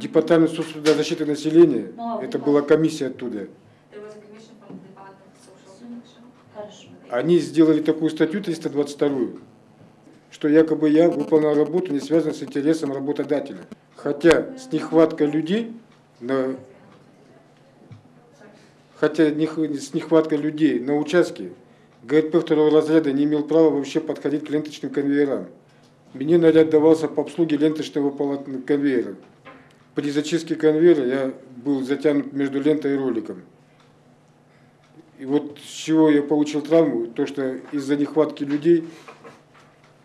Департамент соцтруда защиты населения, Ну, а это была комиссия оттуда. Они сделали такую статью 322, что якобы я выполнял работу, не связанную с интересом работодателя. Хотя с нехваткой людей, на, хотя с нехваткой людей на участке, ГРП второго разряда не имел права вообще подходить к ленточным конвейерам. Мне наряд давался по обслуге ленточного конвейера. При зачистке конвейера я был затянут между лентой и роликом. И вот с чего я получил травму, то что из-за нехватки людей,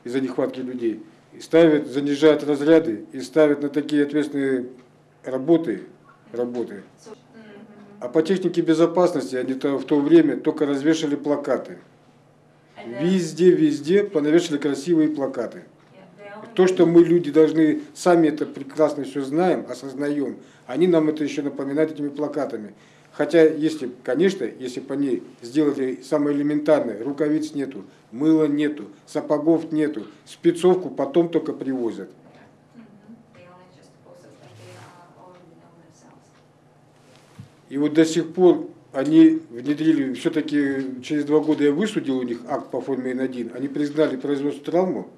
из-за нехватки людей, ставят, занижают разряды и ставят на такие ответственные работы, работы. А по технике безопасности они то, в то время только развешали плакаты. And then- Везде, везде понавешали красивые плакаты. То, что мы люди должны, сами это прекрасно все знаем, осознаем, они нам это еще напоминают этими плакатами. Хотя, если, конечно, если бы они сделали самое элементарное, рукавиц нету, мыла нету, сапогов нету, спецовку потом только привозят. И вот до сих пор они внедрили, все-таки через два года я высудил у них акт по форме Н1, они признали производство травму,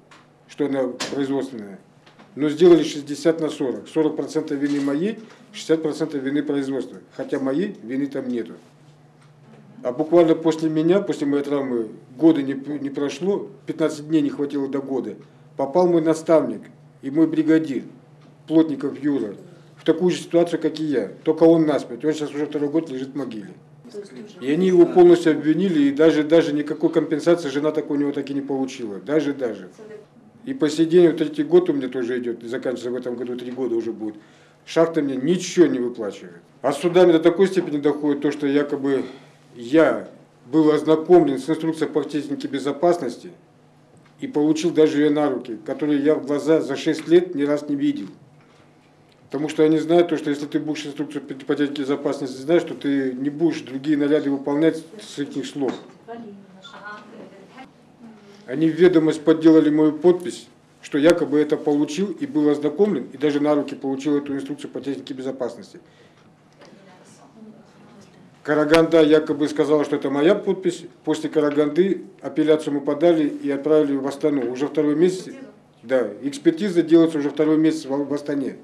что она производственная, но сделали 60 на 40. 40% вины моей, 60% вины производства. Хотя моей вины там нету. А буквально после меня, после моей травмы, года не, не прошло, 15 дней не хватило до года, попал мой наставник и мой бригадир, Плотников Юра, в такую же ситуацию, как и я. Только он насмерть. Он сейчас уже второй год лежит в могиле. И они его полностью обвинили, и даже, даже никакой компенсации жена так у него так и не получила. Даже, даже. So the И по сей день, вот третий год у меня тоже идет, заканчивается в этом году, три года уже будет. Шахта мне ничего не выплачивает. А судами до такой степени доходит то, что якобы я был ознакомлен с инструкцией по технике безопасности и получил даже ее на руки, которые я в глаза за 6 лет ни раз не видел. Потому что они знают то, что если ты будешь инструкцию по технике безопасности знаешь, что ты не будешь другие наряды выполнять с их слов. Они в ведомость подделали мою подпись, что якобы это получил и был ознакомлен, и даже на руки получил эту инструкцию по технике безопасности. Караганда якобы сказала, что это моя подпись. После Караганды апелляцию мы подали и отправили в Астану. Уже второй месяц, да, экспертиза делается уже второй месяц в в Астане.